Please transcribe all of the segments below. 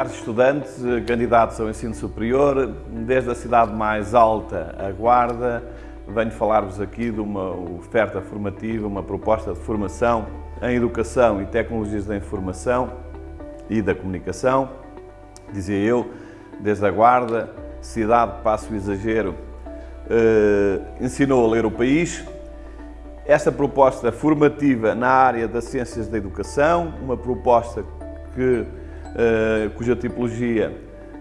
Caros estudantes, candidatos ao ensino superior, desde a cidade mais alta, a Guarda, venho falar-vos aqui de uma oferta formativa, uma proposta de formação em Educação e Tecnologias da Informação e da Comunicação. Dizia eu, desde a Guarda, cidade, passo o exagero, eh, ensinou a ler o país. Esta proposta formativa na área das Ciências da Educação, uma proposta que eh, cuja tipologia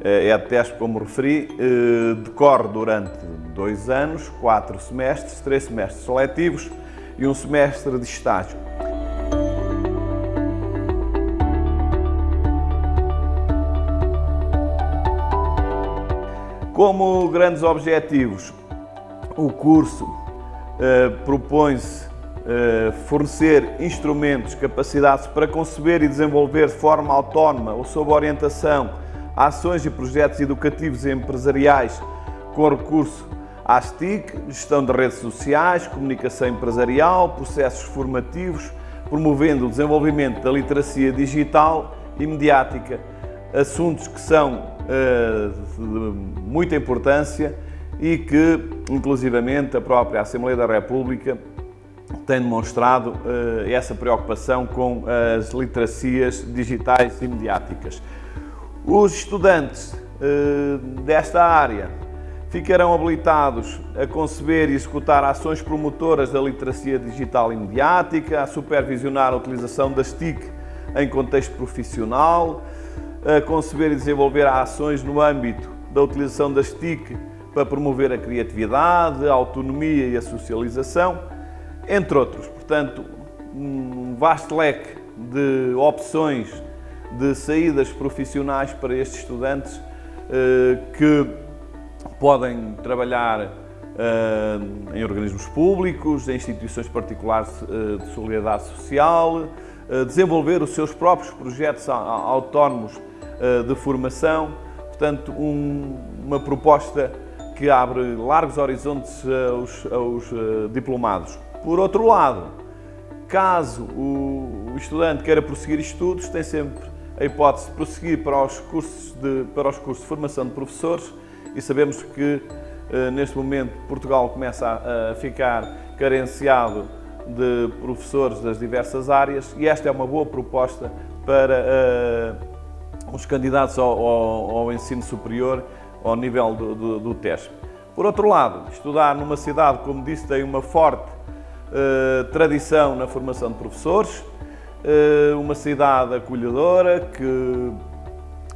eh, é de teste, como referi, eh, decorre durante dois anos, quatro semestres, três semestres seletivos e um semestre de estágio. Como grandes objetivos, o curso eh, propõe-se eh, fornecer instrumentos, capacidades para conceber e desenvolver de forma autónoma ou sob orientação ações e projetos educativos e empresariais com recurso às TIC, gestão de redes sociais, comunicação empresarial, processos formativos, promovendo o desenvolvimento da literacia digital e mediática, assuntos que são uh, de muita importância e que, inclusivamente, a própria Assembleia da República tem demonstrado uh, essa preocupação com as literacias digitais e mediáticas. Os estudantes uh, desta área ficarão habilitados a conceber e executar ações promotoras da literacia digital e mediática, a supervisionar a utilização das TIC em contexto profissional, a conceber e desenvolver ações no âmbito da utilização das TIC para promover a criatividade, a autonomia e a socialização, entre outros. Portanto, um vasto leque de opções de saídas profissionais para estes estudantes eh, que podem trabalhar eh, em organismos públicos, em instituições particulares eh, de solidariedade social, desenvolver os seus próprios projetos autónomos de formação. Portanto, uma proposta que abre largos horizontes aos, aos diplomados. Por outro lado, caso o estudante queira prosseguir estudos, tem sempre a hipótese de prosseguir para os cursos de, para os cursos de formação de professores e sabemos que eh, neste momento Portugal começa a, ficar carenciado de professores das diversas áreas e esta é uma boa proposta para uh, os candidatos ao, ao, ao, ensino superior ao nível do, do, do TESP. Por outro lado, estudar numa cidade, como disse, tem uma forte tradição na formação de professores, uh, uma cidade acolhedora que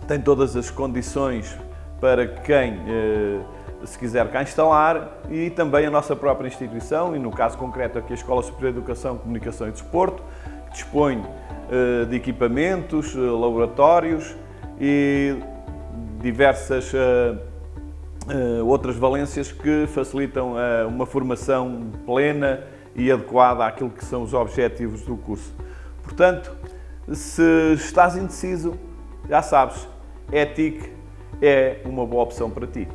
tem todas as condições para quem uh, se quiser cá instalar e também a nossa própria instituição, e no caso concreto aqui a Escola Superior de Educação, Comunicação e Desporto, que dispõe de equipamentos, laboratórios e diversas outras valências que facilitam uma formação plena e adequada àquilo que são os objetivos do curso. Portanto, se estás indeciso, já sabes, ETIC é uma boa opção para ti.